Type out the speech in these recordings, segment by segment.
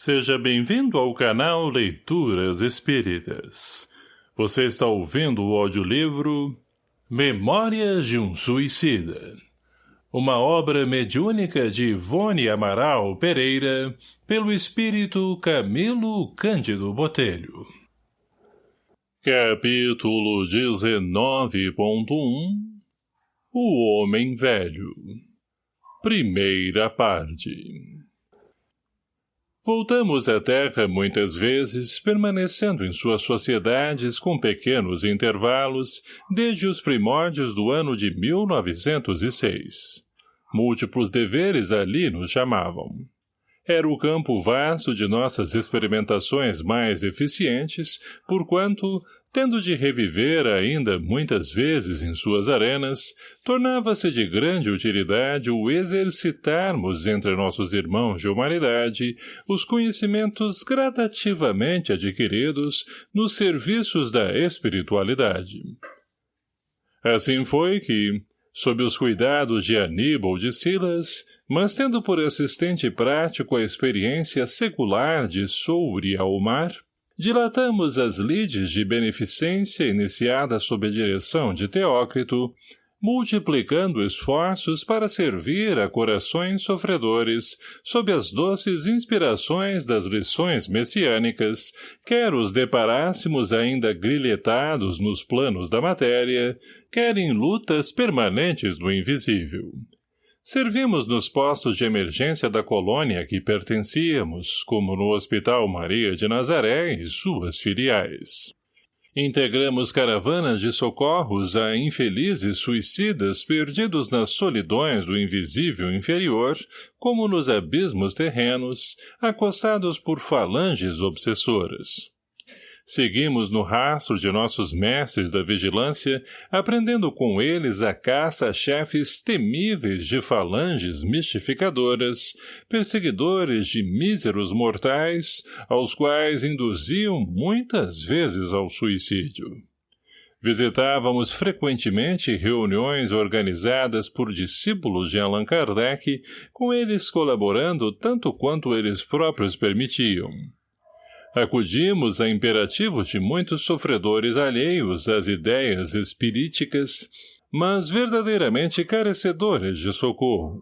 Seja bem-vindo ao canal Leituras Espíritas. Você está ouvindo o audiolivro Memórias de um Suicida. Uma obra mediúnica de Ivone Amaral Pereira, pelo espírito Camilo Cândido Botelho. Capítulo 19.1 O Homem Velho Primeira parte Voltamos à Terra muitas vezes, permanecendo em suas sociedades com pequenos intervalos, desde os primórdios do ano de 1906. Múltiplos deveres ali nos chamavam. Era o campo vasto de nossas experimentações mais eficientes, porquanto, tendo de reviver ainda muitas vezes em suas arenas, tornava-se de grande utilidade o exercitarmos entre nossos irmãos de humanidade os conhecimentos gradativamente adquiridos nos serviços da espiritualidade. Assim foi que, sob os cuidados de Aníbal de Silas, mas tendo por assistente prático a experiência secular de Souri Almar, dilatamos as lides de beneficência iniciadas sob a direção de Teócrito, multiplicando esforços para servir a corações sofredores sob as doces inspirações das lições messiânicas, quer os deparássemos ainda grilhetados nos planos da matéria, quer em lutas permanentes do invisível. Servimos nos postos de emergência da colônia que pertencíamos, como no Hospital Maria de Nazaré e suas filiais. Integramos caravanas de socorros a infelizes suicidas perdidos nas solidões do invisível inferior, como nos abismos terrenos, acossados por falanges obsessoras. Seguimos no rastro de nossos mestres da vigilância, aprendendo com eles a caça a chefes temíveis de falanges mistificadoras, perseguidores de míseros mortais, aos quais induziam muitas vezes ao suicídio. Visitávamos frequentemente reuniões organizadas por discípulos de Allan Kardec, com eles colaborando tanto quanto eles próprios permitiam. Acudimos a imperativos de muitos sofredores alheios às ideias espiríticas, mas verdadeiramente carecedores de socorro.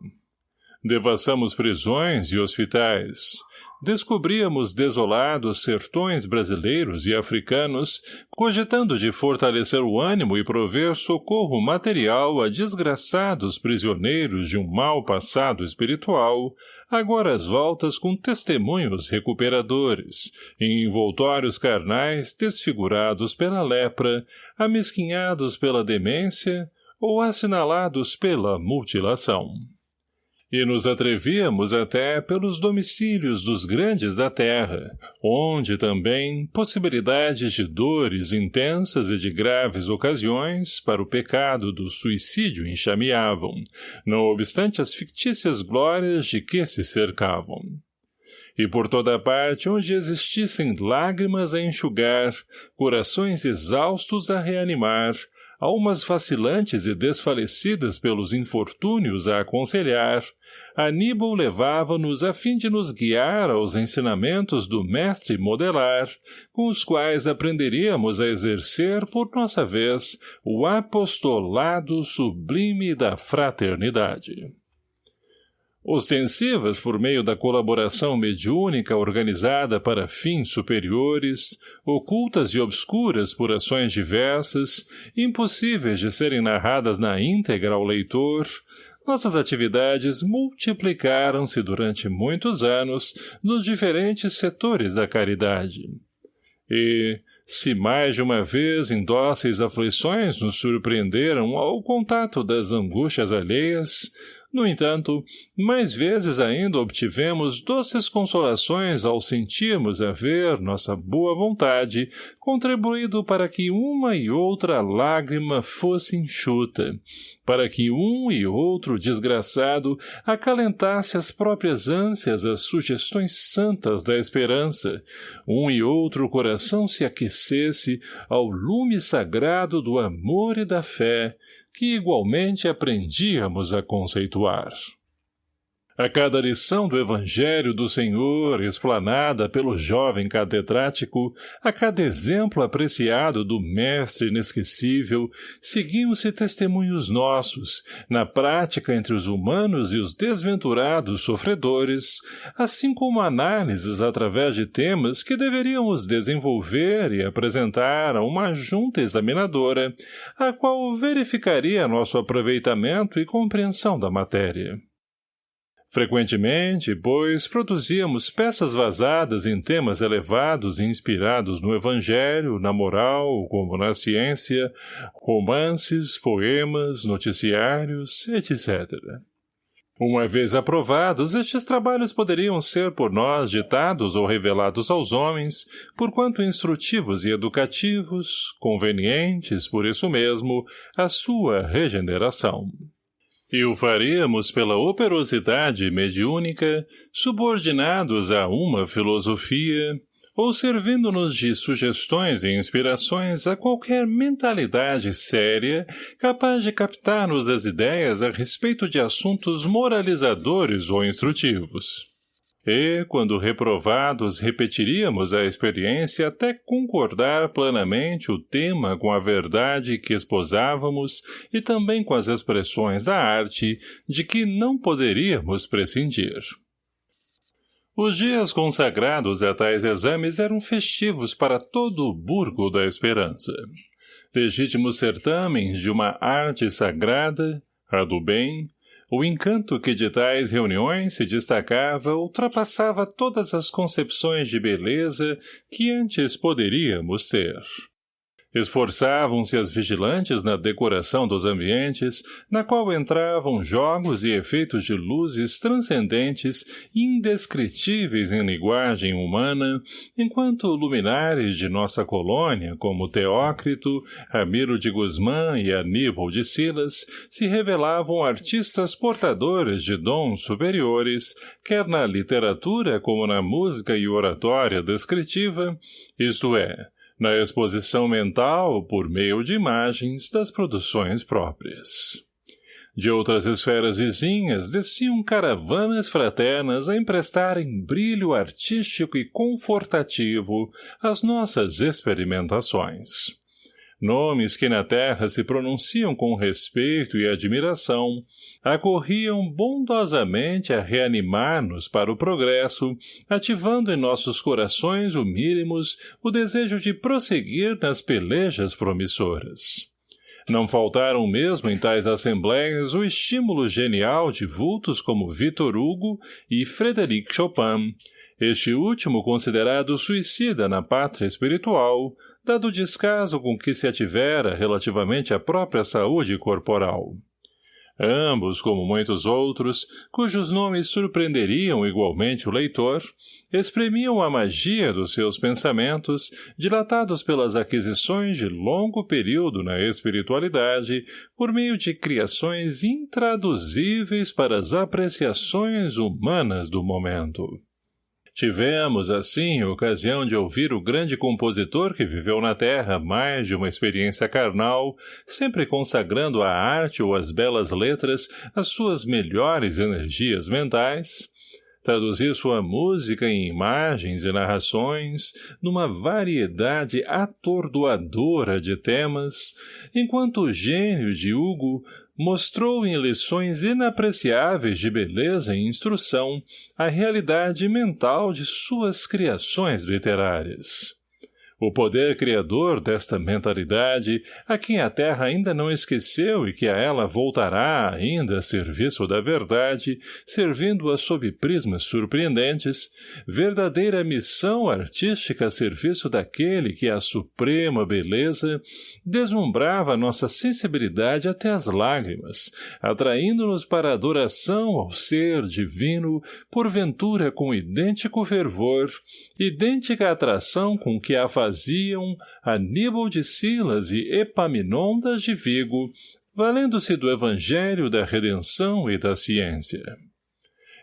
Devassamos prisões e hospitais, descobríamos desolados sertões brasileiros e africanos, cogitando de fortalecer o ânimo e prover socorro material a desgraçados prisioneiros de um mau passado espiritual, agora às voltas com testemunhos recuperadores, em envoltórios carnais desfigurados pela lepra, amesquinhados pela demência ou assinalados pela mutilação e nos atrevíamos até pelos domicílios dos grandes da terra, onde também possibilidades de dores intensas e de graves ocasiões para o pecado do suicídio enxameavam, não obstante as fictícias glórias de que se cercavam. E por toda parte onde existissem lágrimas a enxugar, corações exaustos a reanimar, almas vacilantes e desfalecidas pelos infortúnios a aconselhar, Aníbal levava-nos a fim de nos guiar aos ensinamentos do mestre modelar, com os quais aprenderíamos a exercer, por nossa vez, o apostolado sublime da fraternidade. Ostensivas por meio da colaboração mediúnica organizada para fins superiores, ocultas e obscuras por ações diversas, impossíveis de serem narradas na íntegra ao leitor, nossas atividades multiplicaram-se durante muitos anos nos diferentes setores da caridade. E, se mais de uma vez em dóceis aflições nos surpreenderam ao contato das angústias alheias, no entanto, mais vezes ainda obtivemos doces consolações ao sentirmos haver nossa boa vontade contribuído para que uma e outra lágrima fosse enxuta, para que um e outro desgraçado acalentasse as próprias ânsias as sugestões santas da esperança, um e outro coração se aquecesse ao lume sagrado do amor e da fé, que igualmente aprendíamos a conceituar. A cada lição do Evangelho do Senhor, explanada pelo jovem catedrático, a cada exemplo apreciado do Mestre inesquecível, seguiam-se testemunhos nossos, na prática entre os humanos e os desventurados sofredores, assim como análises através de temas que deveríamos desenvolver e apresentar a uma junta examinadora, a qual verificaria nosso aproveitamento e compreensão da matéria. Frequentemente, pois, produzíamos peças vazadas em temas elevados e inspirados no Evangelho, na moral, como na ciência, romances, poemas, noticiários, etc. Uma vez aprovados, estes trabalhos poderiam ser por nós ditados ou revelados aos homens, porquanto instrutivos e educativos, convenientes, por isso mesmo, à sua regeneração. E o faríamos pela operosidade mediúnica, subordinados a uma filosofia, ou servindo-nos de sugestões e inspirações a qualquer mentalidade séria capaz de captar-nos as ideias a respeito de assuntos moralizadores ou instrutivos. E, quando reprovados, repetiríamos a experiência até concordar plenamente o tema com a verdade que esposávamos e também com as expressões da arte de que não poderíamos prescindir. Os dias consagrados a tais exames eram festivos para todo o burgo da esperança. Legítimos certâmens de uma arte sagrada, a do bem, o encanto que de tais reuniões se destacava ultrapassava todas as concepções de beleza que antes poderíamos ter. Esforçavam-se as vigilantes na decoração dos ambientes, na qual entravam jogos e efeitos de luzes transcendentes indescritíveis em linguagem humana, enquanto luminares de nossa colônia, como Teócrito, Ramiro de Guzmán e Aníbal de Silas, se revelavam artistas portadores de dons superiores, quer na literatura como na música e oratória descritiva, isto é, na exposição mental por meio de imagens das produções próprias. De outras esferas vizinhas desciam caravanas fraternas a emprestarem brilho artístico e confortativo às nossas experimentações. Nomes que na terra se pronunciam com respeito e admiração, acorriam bondosamente a reanimar-nos para o progresso, ativando em nossos corações humílimos o desejo de prosseguir nas pelejas promissoras. Não faltaram mesmo em tais assembleias o estímulo genial de vultos como Victor Hugo e Frédéric Chopin, este último considerado suicida na pátria espiritual, dado o descaso com que se ativera relativamente à própria saúde corporal. Ambos, como muitos outros, cujos nomes surpreenderiam igualmente o leitor, exprimiam a magia dos seus pensamentos, dilatados pelas aquisições de longo período na espiritualidade, por meio de criações intraduzíveis para as apreciações humanas do momento. Tivemos, assim, ocasião de ouvir o grande compositor que viveu na Terra mais de uma experiência carnal, sempre consagrando à arte ou às belas letras as suas melhores energias mentais, traduzir sua música em imagens e narrações numa variedade atordoadora de temas, enquanto o gênio de Hugo mostrou em lições inapreciáveis de beleza e instrução a realidade mental de suas criações literárias. O poder criador desta mentalidade, a quem a Terra ainda não esqueceu e que a ela voltará ainda a serviço da verdade, servindo-a sob prismas surpreendentes, verdadeira missão artística a serviço daquele que a suprema beleza deslumbrava nossa sensibilidade até as lágrimas, atraindo-nos para a adoração ao ser divino, porventura com idêntico fervor, idêntica atração com que a faziam Aníbal de Silas e Epaminondas de Vigo, valendo-se do Evangelho da Redenção e da Ciência.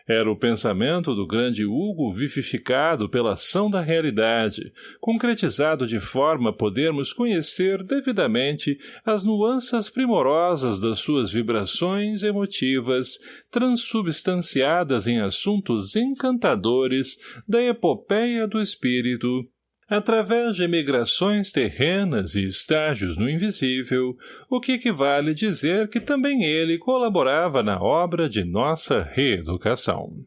Era o pensamento do grande Hugo vivificado pela ação da realidade, concretizado de forma a podermos conhecer devidamente as nuances primorosas das suas vibrações emotivas, transubstanciadas em assuntos encantadores da epopeia do espírito, através de migrações terrenas e estágios no invisível, o que equivale dizer que também ele colaborava na obra de nossa reeducação.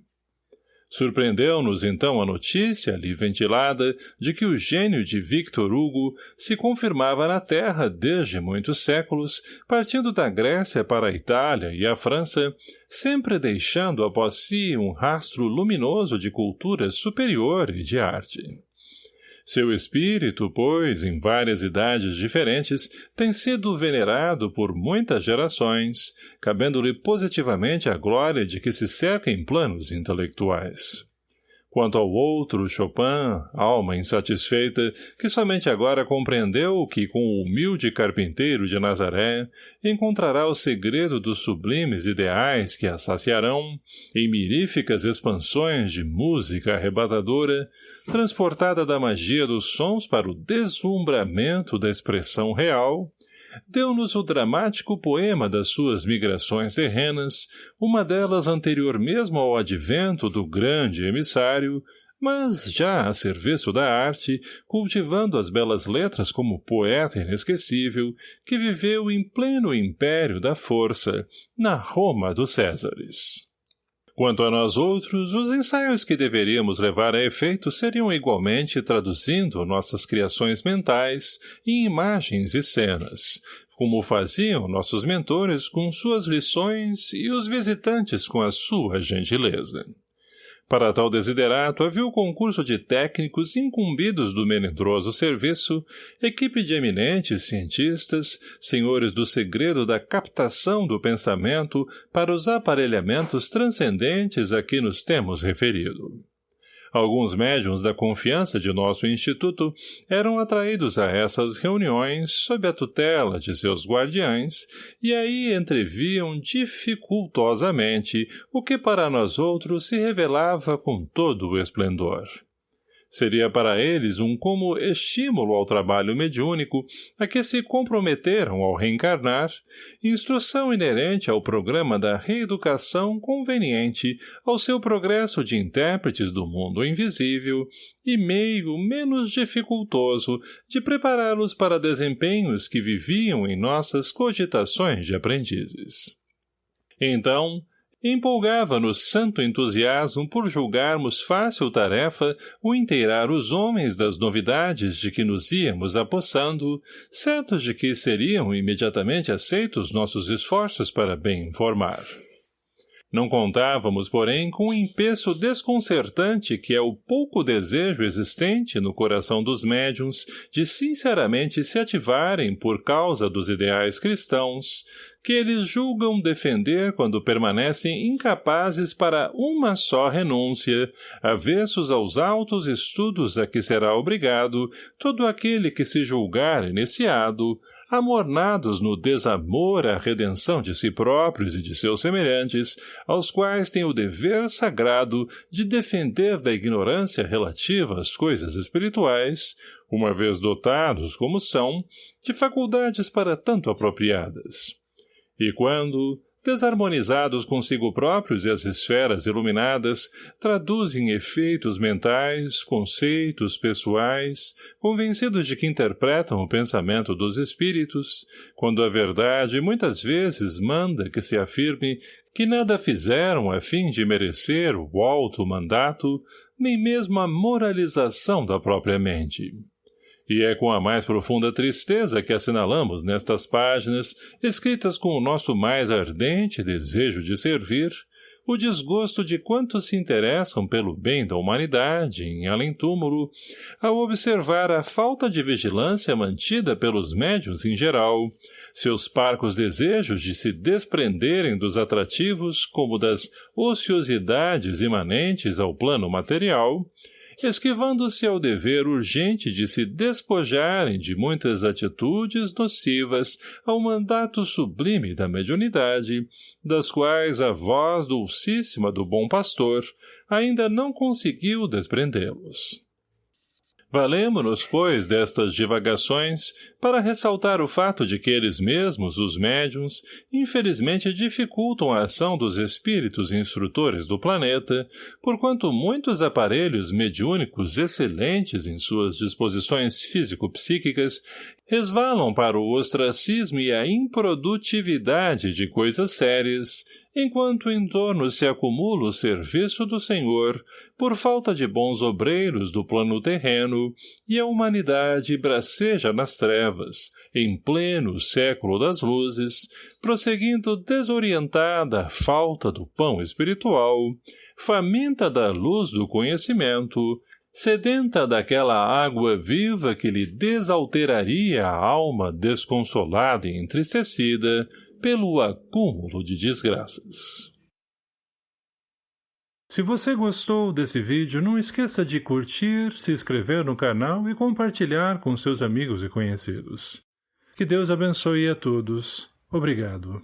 Surpreendeu-nos então a notícia ali ventilada de que o gênio de Victor Hugo se confirmava na Terra desde muitos séculos, partindo da Grécia para a Itália e a França, sempre deixando após si um rastro luminoso de cultura superior e de arte. Seu espírito, pois, em várias idades diferentes, tem sido venerado por muitas gerações, cabendo-lhe positivamente a glória de que se cerca em planos intelectuais. Quanto ao outro, Chopin, alma insatisfeita, que somente agora compreendeu que com o humilde carpinteiro de Nazaré encontrará o segredo dos sublimes ideais que a saciarão, em miríficas expansões de música arrebatadora, transportada da magia dos sons para o deslumbramento da expressão real, deu-nos o dramático poema das suas migrações terrenas, uma delas anterior mesmo ao advento do grande emissário, mas já a serviço da arte, cultivando as belas letras como poeta inesquecível, que viveu em pleno império da força, na Roma dos Césares. Quanto a nós outros, os ensaios que deveríamos levar a efeito seriam igualmente traduzindo nossas criações mentais em imagens e cenas, como faziam nossos mentores com suas lições e os visitantes com a sua gentileza. Para tal desiderato havia o concurso de técnicos incumbidos do melindroso serviço, equipe de eminentes cientistas, senhores do segredo da captação do pensamento para os aparelhamentos transcendentes a que nos temos referido. Alguns médiums da confiança de nosso instituto eram atraídos a essas reuniões sob a tutela de seus guardiães e aí entreviam dificultosamente o que para nós outros se revelava com todo o esplendor. Seria para eles um como estímulo ao trabalho mediúnico a que se comprometeram ao reencarnar, instrução inerente ao programa da reeducação conveniente ao seu progresso de intérpretes do mundo invisível e meio menos dificultoso de prepará-los para desempenhos que viviam em nossas cogitações de aprendizes. Então, empolgava-nos santo entusiasmo por julgarmos fácil tarefa o inteirar os homens das novidades de que nos íamos apossando, certos de que seriam imediatamente aceitos nossos esforços para bem informar. Não contávamos, porém, com o empeço desconcertante que é o pouco desejo existente no coração dos médiums de sinceramente se ativarem por causa dos ideais cristãos, que eles julgam defender quando permanecem incapazes para uma só renúncia, avessos aos altos estudos a que será obrigado todo aquele que se julgar iniciado, amornados no desamor à redenção de si próprios e de seus semelhantes, aos quais tem o dever sagrado de defender da ignorância relativa às coisas espirituais, uma vez dotados, como são, de faculdades para tanto apropriadas. E quando, desarmonizados consigo próprios e as esferas iluminadas, traduzem efeitos mentais, conceitos pessoais, convencidos de que interpretam o pensamento dos espíritos, quando a verdade muitas vezes manda que se afirme que nada fizeram a fim de merecer o alto mandato, nem mesmo a moralização da própria mente. E é com a mais profunda tristeza que assinalamos nestas páginas, escritas com o nosso mais ardente desejo de servir, o desgosto de quantos se interessam pelo bem da humanidade em além-túmulo, ao observar a falta de vigilância mantida pelos médios em geral, seus parcos desejos de se desprenderem dos atrativos como das ociosidades imanentes ao plano material, esquivando-se ao dever urgente de se despojarem de muitas atitudes nocivas ao mandato sublime da mediunidade, das quais a voz dulcíssima do bom pastor ainda não conseguiu desprendê-los. Valemo-nos, pois, destas divagações para ressaltar o fato de que eles mesmos, os médiums, infelizmente dificultam a ação dos espíritos instrutores do planeta, porquanto muitos aparelhos mediúnicos excelentes em suas disposições físico-psíquicas resvalam para o ostracismo e a improdutividade de coisas sérias, enquanto em torno se acumula o serviço do Senhor, por falta de bons obreiros do plano terreno, e a humanidade braceja nas trevas, em pleno século das luzes, prosseguindo desorientada à falta do pão espiritual, faminta da luz do conhecimento, sedenta daquela água viva que lhe desalteraria a alma desconsolada e entristecida, pelo acúmulo de desgraças. Se você gostou desse vídeo, não esqueça de curtir, se inscrever no canal e compartilhar com seus amigos e conhecidos. Que Deus abençoe a todos. Obrigado.